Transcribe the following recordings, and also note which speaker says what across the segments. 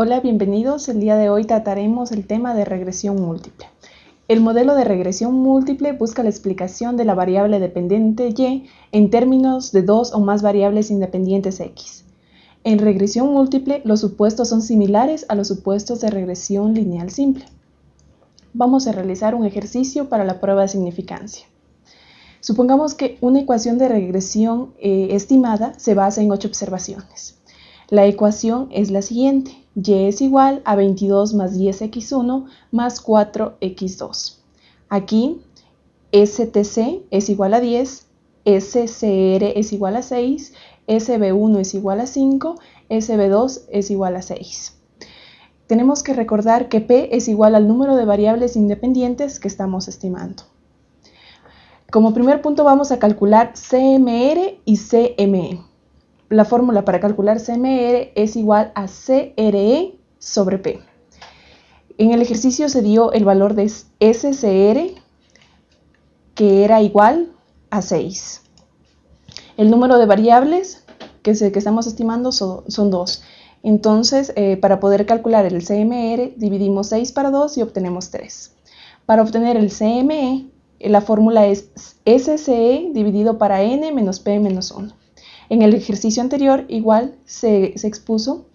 Speaker 1: Hola, bienvenidos. El día de hoy trataremos el tema de regresión múltiple. El modelo de regresión múltiple busca la explicación de la variable dependiente y en términos de dos o más variables independientes x. En regresión múltiple, los supuestos son similares a los supuestos de regresión lineal simple. Vamos a realizar un ejercicio para la prueba de significancia. Supongamos que una ecuación de regresión eh, estimada se basa en ocho observaciones. La ecuación es la siguiente. Y es igual a 22 más 10x1 más 4x2. Aquí STC es igual a 10, SCR es igual a 6, SB1 es igual a 5, SB2 es igual a 6. Tenemos que recordar que P es igual al número de variables independientes que estamos estimando. Como primer punto vamos a calcular CMR y CME. La fórmula para calcular CMR es igual a CRE sobre P. En el ejercicio se dio el valor de SCR que era igual a 6. El número de variables que, estamos estimando son, 2. Entonces, eh, para poder calcular el CMR, dividimos 6 para 2 y obtenemos 3. Para obtener el CME, la fórmula es SCE dividido para n menos p menos 1. En el ejercicio anterior igual se, expuso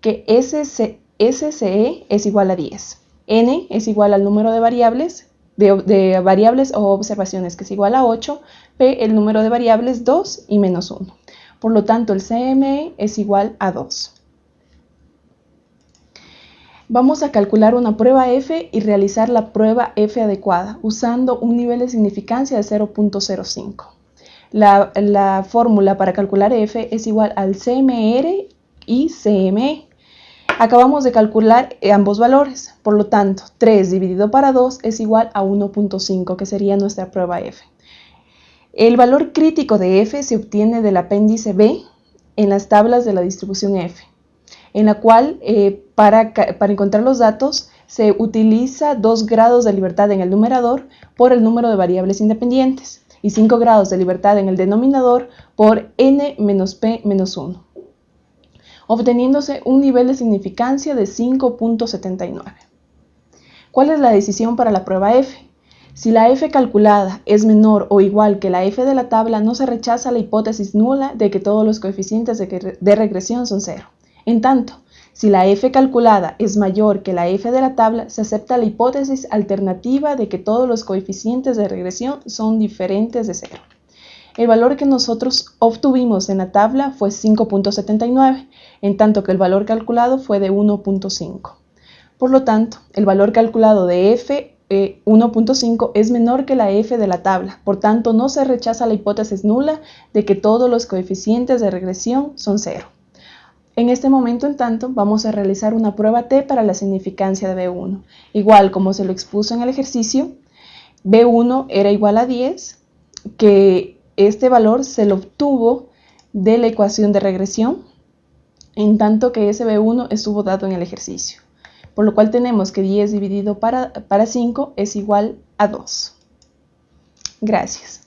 Speaker 1: que SCE es igual a 10. n es igual al número de variables, de, variables o observaciones que es igual a 8, p el número de variables 2 y menos 1. Por lo tanto el CME es igual a 2. Vamos a calcular una prueba F y realizar la prueba F adecuada usando un nivel de significancia de 0.05. La, fórmula para calcular F es igual al CMR y CME. Acabamos de calcular ambos valores, por lo tanto 3 dividido para 2 es igual a 1.5 que sería nuestra prueba F. El valor crítico de F se obtiene del apéndice B en las tablas de la distribución F en la cual eh, para, para encontrar los datos se utiliza 2 grados de libertad en el numerador por el número de variables independientes y 5 grados de libertad en el denominador por n menos p menos 1, obteniéndose un nivel de significancia de 5.79. ¿Cuál es la decisión para la prueba F? Si la f calculada es menor o igual que la f de la tabla, no se rechaza la hipótesis nula de que todos los coeficientes de regresión son cero. En tanto, si la f calculada es mayor que la f de la tabla, se acepta la hipótesis alternativa de que todos los coeficientes de regresión son diferentes de cero. El valor que nosotros obtuvimos en la tabla fue 5.79, en tanto que el valor calculado fue de 1.5. Por lo tanto, el valor calculado de f 1.5 eh, es menor que la f de la tabla, por tanto no se rechaza la hipótesis nula de que todos los coeficientes de regresión son cero. En este momento, en tanto, vamos a realizar una prueba T para la significancia de B1. Igual como se lo expuso en el ejercicio, B1 era igual a 10, que este valor se lo obtuvo de la ecuación de regresión, en tanto que ese B1 estuvo dado en el ejercicio. Por lo cual tenemos que 10 dividido para, para 5 es igual a 2. Gracias.